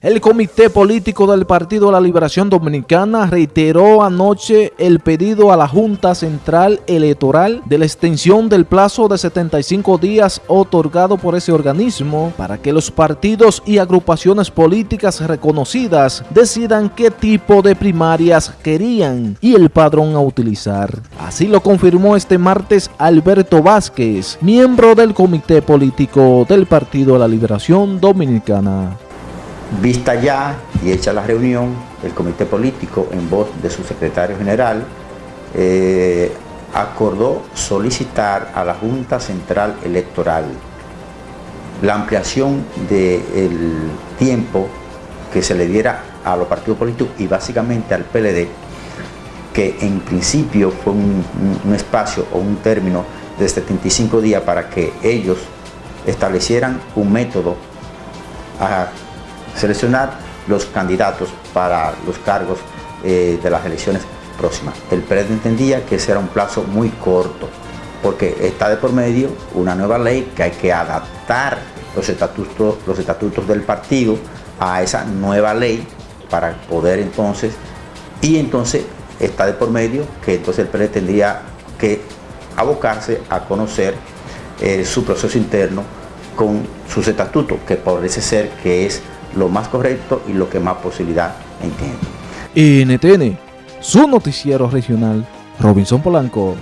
El Comité Político del Partido de la Liberación Dominicana reiteró anoche el pedido a la Junta Central Electoral de la extensión del plazo de 75 días otorgado por ese organismo para que los partidos y agrupaciones políticas reconocidas decidan qué tipo de primarias querían y el padrón a utilizar. Así lo confirmó este martes Alberto Vázquez, miembro del Comité Político del Partido de la Liberación Dominicana. Vista ya y hecha la reunión, el comité político, en voz de su secretario general, eh, acordó solicitar a la Junta Central Electoral la ampliación del tiempo que se le diera a los partidos políticos y básicamente al PLD, que en principio fue un, un espacio o un término de 75 días para que ellos establecieran un método a seleccionar los candidatos para los cargos eh, de las elecciones próximas. El PRED entendía que ese era un plazo muy corto, porque está de por medio una nueva ley que hay que adaptar los estatutos, los estatutos del partido a esa nueva ley para poder entonces, y entonces está de por medio que entonces el PRED tendría que abocarse a conocer eh, su proceso interno con sus estatutos, que parece ser que es lo más correcto y lo que más posibilidad entiende. NTN, su noticiero regional, Robinson Polanco.